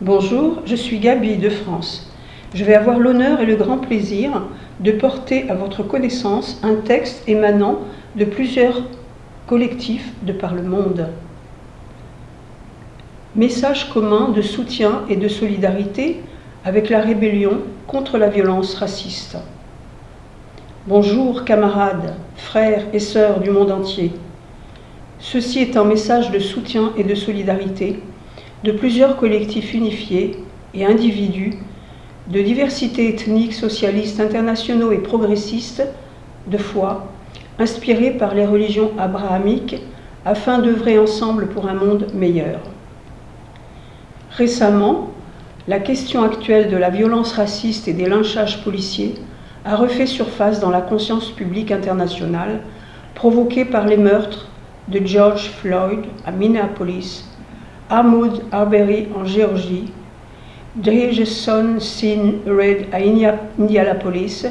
Bonjour, je suis Gabi de France. Je vais avoir l'honneur et le grand plaisir de porter à votre connaissance un texte émanant de plusieurs collectifs de par le monde. Message commun de soutien et de solidarité avec la rébellion contre la violence raciste. Bonjour camarades, frères et sœurs du monde entier. Ceci est un message de soutien et de solidarité de plusieurs collectifs unifiés et individus de diversité ethnique, socialistes, internationaux et progressistes de foi, inspirés par les religions abrahamiques afin d'œuvrer ensemble pour un monde meilleur. Récemment, la question actuelle de la violence raciste et des lynchages policiers a refait surface dans la conscience publique internationale, provoquée par les meurtres de George Floyd à Minneapolis, Ahmoud Arbery en Géorgie, Drejeson Sin Red à Indianapolis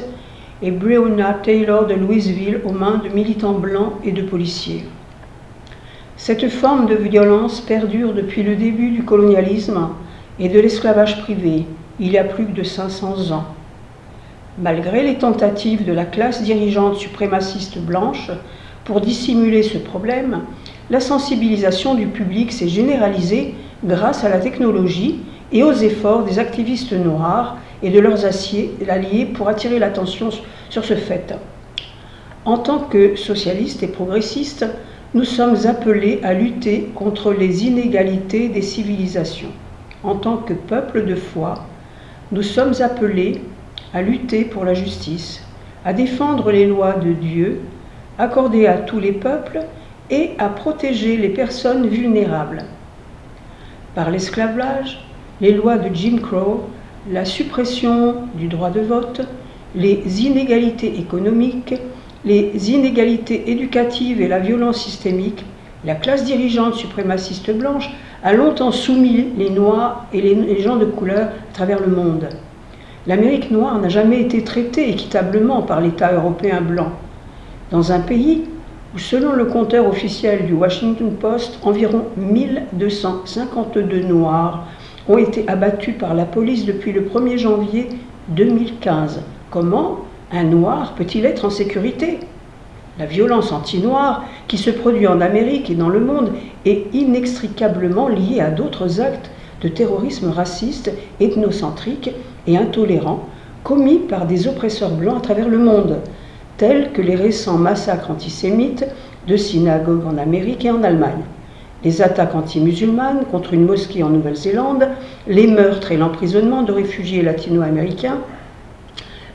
et Breonna Taylor de Louisville aux mains de militants blancs et de policiers. Cette forme de violence perdure depuis le début du colonialisme et de l'esclavage privé, il y a plus de 500 ans. Malgré les tentatives de la classe dirigeante suprémaciste blanche pour dissimuler ce problème, la sensibilisation du public s'est généralisée grâce à la technologie et aux efforts des activistes noirs et de leurs alliés pour attirer l'attention sur ce fait. En tant que socialistes et progressistes, nous sommes appelés à lutter contre les inégalités des civilisations. En tant que peuple de foi, nous sommes appelés à lutter pour la justice, à défendre les lois de Dieu, accordées à tous les peuples, et à protéger les personnes vulnérables. Par l'esclavage, les lois de Jim Crow, la suppression du droit de vote, les inégalités économiques, les inégalités éducatives et la violence systémique, la classe dirigeante suprémaciste blanche a longtemps soumis les Noirs et les gens de couleur à travers le monde. L'Amérique noire n'a jamais été traitée équitablement par l'État européen blanc. Dans un pays selon le compteur officiel du Washington Post, environ 1252 Noirs ont été abattus par la police depuis le 1er janvier 2015. Comment un Noir peut-il être en sécurité? La violence anti-noire qui se produit en Amérique et dans le monde est inextricablement liée à d'autres actes de terrorisme raciste, ethnocentrique et intolérant commis par des oppresseurs blancs à travers le monde, tels que les récents massacres antisémites de synagogues en Amérique et en Allemagne les attaques anti-musulmanes contre une mosquée en Nouvelle-Zélande, les meurtres et l'emprisonnement de réfugiés latino-américains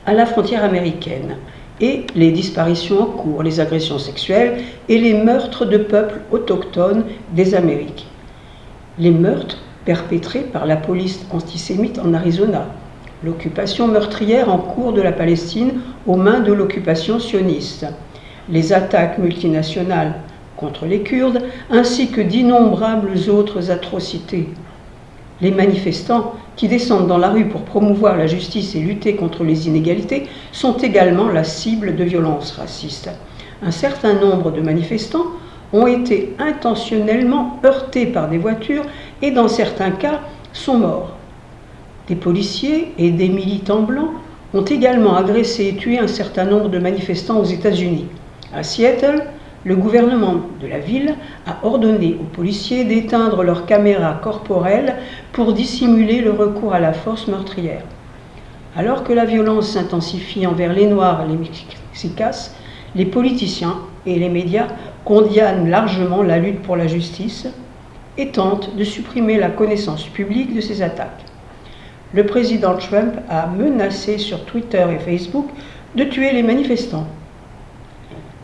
à la frontière américaine, et les disparitions en cours, les agressions sexuelles et les meurtres de peuples autochtones des Amériques. Les meurtres perpétrés par la police antisémite en Arizona, l'occupation meurtrière en cours de la Palestine aux mains de l'occupation sioniste, les attaques multinationales contre les Kurdes, ainsi que d'innombrables autres atrocités. Les manifestants qui descendent dans la rue pour promouvoir la justice et lutter contre les inégalités sont également la cible de violences racistes. Un certain nombre de manifestants ont été intentionnellement heurtés par des voitures et dans certains cas sont morts. Des policiers et des militants blancs ont également agressé et tué un certain nombre de manifestants aux États-Unis. À Seattle, le gouvernement de la ville a ordonné aux policiers d'éteindre leurs caméras corporelles pour dissimuler le recours à la force meurtrière. Alors que la violence s'intensifie envers les Noirs et les Mexicains, les politiciens et les médias condamnent largement la lutte pour la justice et tentent de supprimer la connaissance publique de ces attaques. Le président Trump a menacé sur Twitter et Facebook de tuer les manifestants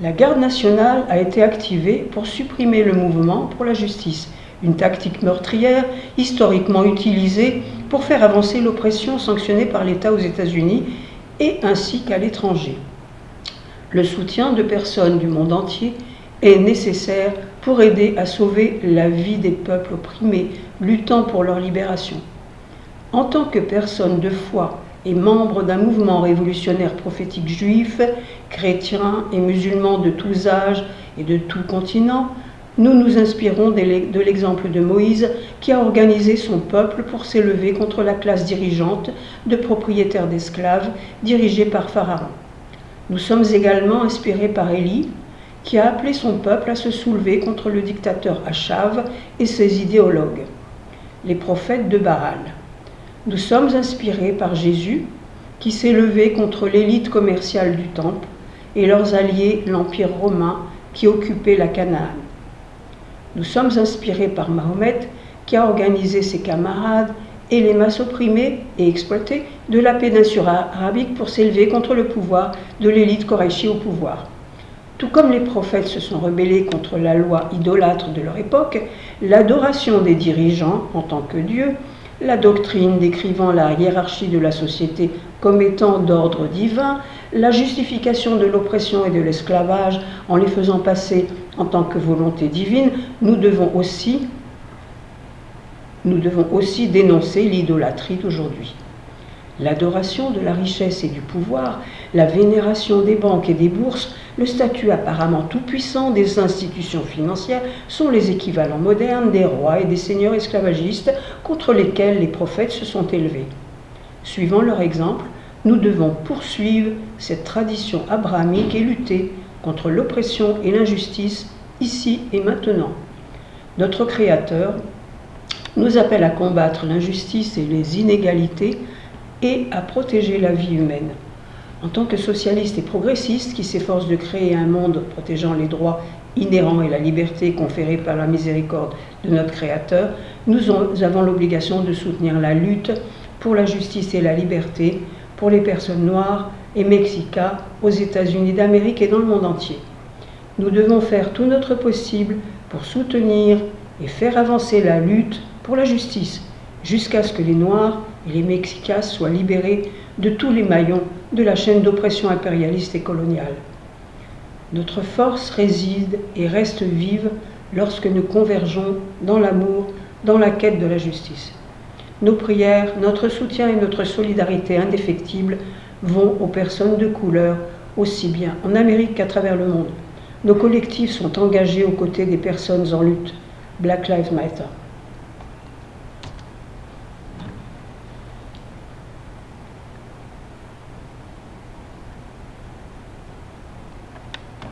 la garde nationale a été activée pour supprimer le mouvement pour la justice, une tactique meurtrière historiquement utilisée pour faire avancer l'oppression sanctionnée par l'État aux États-Unis et ainsi qu'à l'étranger. Le soutien de personnes du monde entier est nécessaire pour aider à sauver la vie des peuples opprimés, luttant pour leur libération. En tant que personne de foi et membre d'un mouvement révolutionnaire prophétique juif, chrétien et musulman de tous âges et de tout continent, nous nous inspirons de l'exemple de Moïse qui a organisé son peuple pour s'élever contre la classe dirigeante de propriétaires d'esclaves dirigée par Pharaon. Nous sommes également inspirés par Élie qui a appelé son peuple à se soulever contre le dictateur Achav et ses idéologues, les prophètes de Baal. Nous sommes inspirés par Jésus qui s'est levé contre l'élite commerciale du temple et leurs alliés l'Empire romain qui occupait la Canaan. Nous sommes inspirés par Mahomet qui a organisé ses camarades et les masses opprimées et exploitées de la péninsule arabique pour s'élever contre le pouvoir de l'élite Korachi au pouvoir. Tout comme les prophètes se sont rebellés contre la loi idolâtre de leur époque, l'adoration des dirigeants en tant que Dieu, la doctrine décrivant la hiérarchie de la société comme étant d'ordre divin, la justification de l'oppression et de l'esclavage en les faisant passer en tant que volonté divine, nous devons aussi, nous devons aussi dénoncer l'idolâtrie d'aujourd'hui. L'adoration de la richesse et du pouvoir, la vénération des banques et des bourses, le statut apparemment tout-puissant des institutions financières sont les équivalents modernes des rois et des seigneurs esclavagistes contre lesquels les prophètes se sont élevés. Suivant leur exemple, nous devons poursuivre cette tradition abrahamique et lutter contre l'oppression et l'injustice ici et maintenant. Notre Créateur nous appelle à combattre l'injustice et les inégalités et à protéger la vie humaine. En tant que socialiste et progressiste qui s'efforce de créer un monde protégeant les droits inhérents et la liberté conférée par la miséricorde de notre Créateur, nous avons l'obligation de soutenir la lutte pour la justice et la liberté pour les personnes noires et mexicaines aux États-Unis d'Amérique et dans le monde entier. Nous devons faire tout notre possible pour soutenir et faire avancer la lutte pour la justice jusqu'à ce que les Noirs et les Mexicains soient libérés de tous les maillons de la chaîne d'oppression impérialiste et coloniale. Notre force réside et reste vive lorsque nous convergeons dans l'amour, dans la quête de la justice. Nos prières, notre soutien et notre solidarité indéfectible vont aux personnes de couleur, aussi bien en Amérique qu'à travers le monde. Nos collectifs sont engagés aux côtés des personnes en lutte. Black Lives Matter.